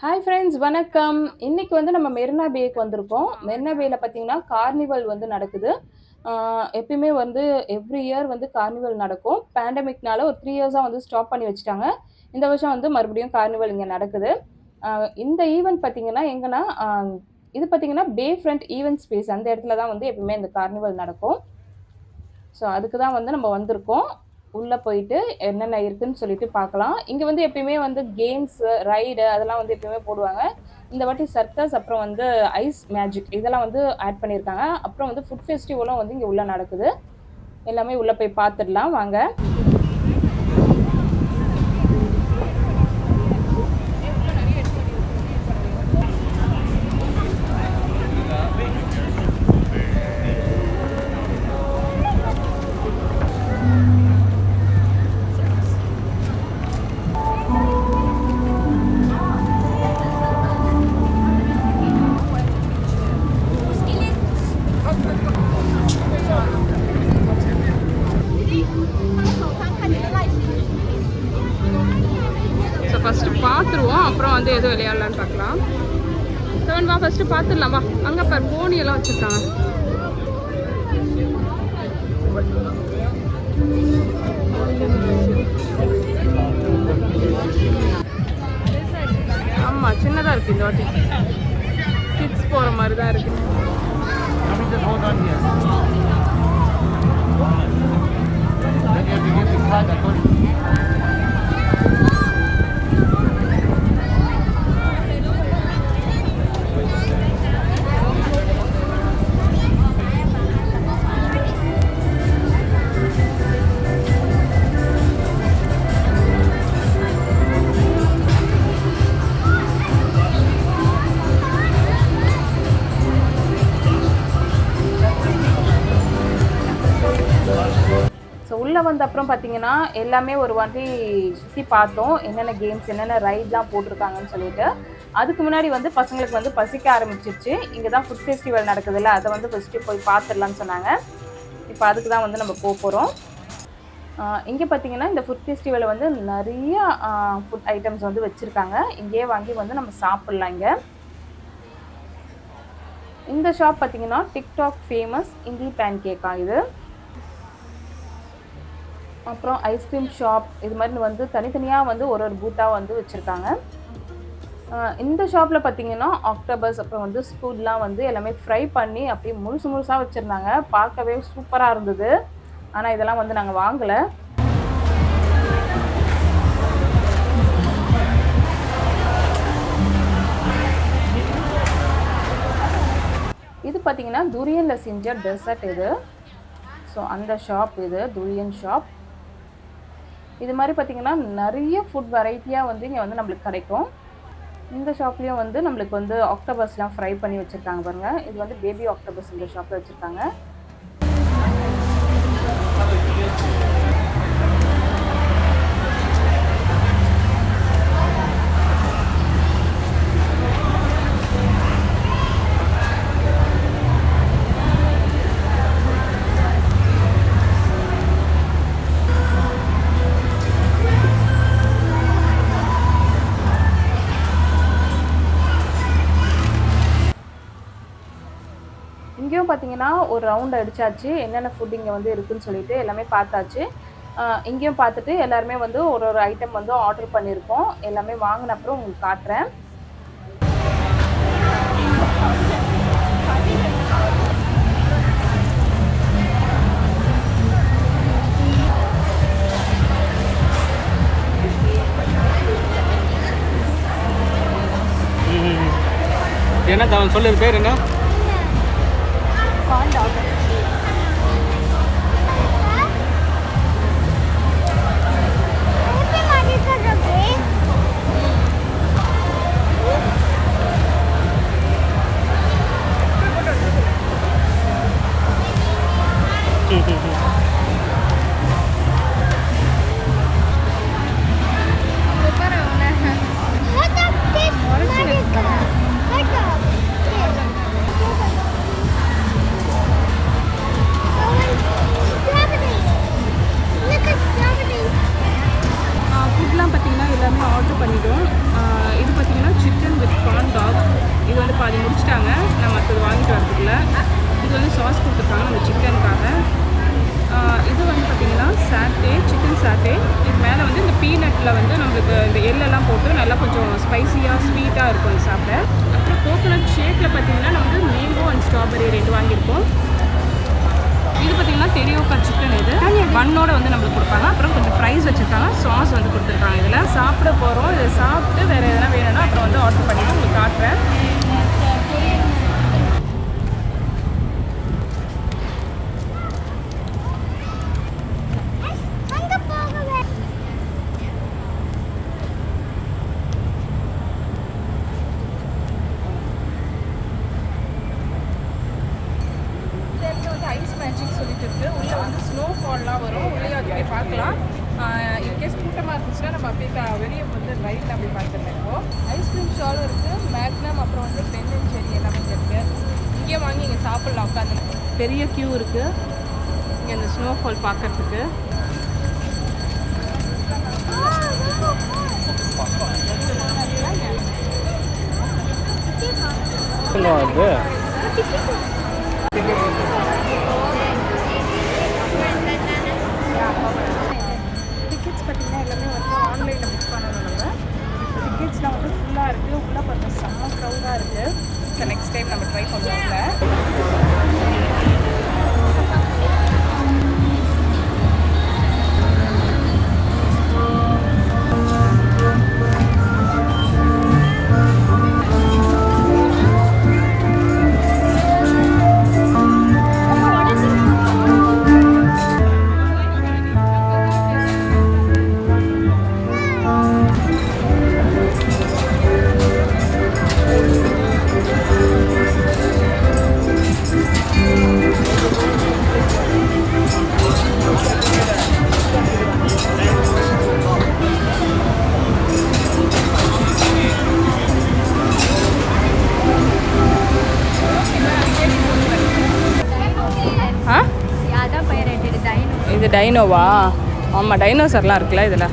Hi friends வணக்கம். இன்னைக்கு வந்து நம்ம மெரினா பேக்கு வந்திருக்கோம். மெரினா பேயில் பார்த்தீங்கன்னா கார்னிவல் வந்து நடக்குது. எப்பயுமே வந்து எவ்ரி இயர் வந்து கார்னிவல் நடக்கும். பேண்டமிக்னால ஒரு த்ரீ இயர்ஸாக வந்து ஸ்டாப் பண்ணி வச்சுட்டாங்க. இந்த வருஷம் வந்து மறுபடியும் கார்னிவல் இங்கே நடக்குது. இந்த ஈவெண்ட் பார்த்தீங்கன்னா எங்கன்னா இது பார்த்தீங்கன்னா பே ஃப்ரண்ட் ஈவெண்ட் ஸ்பேஸ் அந்த இடத்துல தான் வந்து எப்பயுமே இந்த கார்னிவல் நடக்கும். ஸோ அதுக்கு தான் வந்து நம்ம வந்திருக்கோம். உள்ளே போயிட்டு என்னென்ன இருக்குன்னு சொல்லிட்டு பார்க்கலாம். இங்கே வந்து எப்பயுமே வந்து கேம்ஸு ரைடு அதெல்லாம் வந்து எப்பயுமே போடுவாங்க. இந்த வாட்டி சர்க்கஸ் அப்புறம் வந்து ஐஸ் மேஜிக் இதெல்லாம் வந்து ஆட் பண்ணியிருக்காங்க. அப்புறம் வந்து ஃபுட் ஃபெஸ்டிவலும் வந்து இங்கே உள்ளே நடக்குது. எல்லாமே உள்ளே போய் பார்த்துடலாம். வாங்க. வந்து எது விளையாடலான்னு பார்க்கலாம். செவன் வா ஃபஸ்ட்டு பார்த்துடலாம் வா அங்கே பார் போனி எல்லாம் வச்சுருக்காங்க. ஆமாம் சின்னதாக இருக்குது இந்த வாட்டி. கிட்ஸ் போகிற மாதிரி தான் இருக்குது வந்த அப்புறம் பார்த்தீங்கன்னா எல்லாமே ஒரு வாட்டி சுற்றி பார்த்தோம். என்னென்ன கேம்ஸ் என்னென்ன ரைட்லாம் போட்டிருக்காங்கன்னு சொல்லிட்டு. அதுக்கு முன்னாடி வந்து பசங்களுக்கு வந்து பசிக்க ஆரம்பிச்சிருச்சு. இங்கே தான் ஃபுட் ஃபெஸ்டிவல் நடக்குதுல்ல அதை வந்து ஃபஸ்ட்டு போய் பார்த்துடலான்னு சொன்னாங்க. இப்போ அதுக்கு தான் வந்து நம்ம போக போகிறோம் இங்கே பார்த்தீங்கன்னா இந்த ஃபுட் ஃபெஸ்டிவலில் வந்து நிறைய ஃபுட் ஐட்டம்ஸ் வந்து வச்சுருக்காங்க. இங்கேயே வாங்கி வந்து நம்ம சாப்பிட்லாம் இங்கே. இந்த ஷாப் பார்த்தீங்கன்னா டிக்டாக் ஃபேமஸ் இந்தி பேன் கேக்கா இது. அப்புறம் ஐஸ்கிரீம் ஷாப் இது மாதிரி வந்து தனித்தனியாக வந்து ஒரு ஒரு பூத்தாக வந்து வச்சுருக்காங்க. இந்த ஷாப்பில் பார்த்தீங்கன்னா ஆக்டோபஸ் அப்புறம் வந்து ஸ்பூட்லாம் வந்து எல்லாமே ஃப்ரை பண்ணி அப்படியே முழுசு முழுசாக வச்சுருந்தாங்க. பார்க்கவே சூப்பராக இருந்தது. ஆனால் இதெல்லாம் வந்து நாங்கள் வாங்கலை. இது பார்த்தீங்கன்னா துரியனில் செஞ்ச டெசர்ட் இது. ஸோ அந்த ஷாப் இது துரியன் ஷாப் இது மாதிரி பார்த்தீங்கன்னா நிறைய ஃபுட் வெரைட்டியாக வந்து இங்கே வந்து நம்மளுக்கு கிடைக்கும். இந்த ஷாப்லேயும் வந்து நம்மளுக்கு வந்து ஆக்டோபஸ்லாம் ஃப்ரை பண்ணி வச்சுருக்காங்க பாருங்கள் இது வந்து பேபி ஆக்டோபஸ் இந்த ஷாப்பில் வச்சுருக்காங்க. பார்த்தீங்கன்னா ஒரு ரவுண்ட் அடிச்சாச்சு. என்னென்ன ஃபுட் இங்கே வந்து இருக்குதுன்னு சொல்லிட்டு எல்லாமே பார்த்தாச்சு. இங்கேயும் பார்த்துட்டு எல்லாருமே வந்து ஒரு ஒரு ஐட்டம் வந்து ஆர்டர் பண்ணியிருக்கோம். எல்லாமே வாங்கின அப்புறம் உங்களுக்கு காட்டுறேன். என்ன தவன் சொல்லு பேர் என்ன? வந்து நம்மளுக்கு இந்த எள்ளெல்லாம் போட்டு நல்லா கொஞ்சம் ஸ்பைசியாக ஸ்வீட்டாக இருக்கும் இது சாப்பிட. அப்புறம் கோகோனட் ஷேக்கில் பார்த்தீங்கன்னா நம்ம வந்து மேங்கோ அண்ட் ஸ்ட்ராபெரி ரெண்டு வாங்கியிருக்கோம். இது பார்த்தீங்கன்னா தெரியோக்கா சிக்கன் இது. மண்ணோடு வந்து நம்மளுக்கு கொடுப்பாங்க. அப்புறம் கொஞ்சம் ஃப்ரைஸ் வச்சுருக்காங்க. சாஸ் வந்து கொடுத்துருக்காங்க இதில். சாப்பிட போகிறோம் இதை சாப்பிட்டு வேறு எதனா வேணும்னா அப்புறம் வந்து ஆர்டர் பண்ணிவிட்டு உங்களுக்கு காட்டுறேன் இந்த இடத்துல வந்து ஐஸ் மேஜிக் சொல்லிட்டு இருக்கு உள்ளே வந்து ஸ்னோ ஃபால்லாம் வரும் உள்ளே அது போய் பார்க்கலாம் இன்கேஸ் கூட்டமாக இருந்துச்சுன்னா நம்ம அப்படியே வெளியே வந்து ரைட்டில் அப்படி பார்த்துருக்கோம் ஐஸ்கிரீம் ஷாலும் இருக்குது மேக்னம் அப்புறம் வந்து பென் அண்ட் செரி எல்லாமே இருக்குது இங்கே வாங்கி இங்கே சாப்பிட்லாம் உட்காந்து பெரிய க்யூ இருக்குது இங்கே அந்த ஸ்னோ பார்க்குறதுக்கு. பார்க்கறதுக்கு அது டைனோவா? ஆமாம் டைனோசர்லாம் இருக்குல்ல இதில்.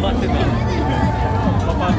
Matidão. Papai.